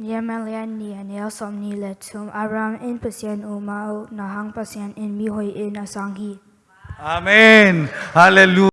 Niemalian ni anel somni le tum aram in pasien, umau, nahang pasien in mihoi in asanghi. Amen. Hallelujah.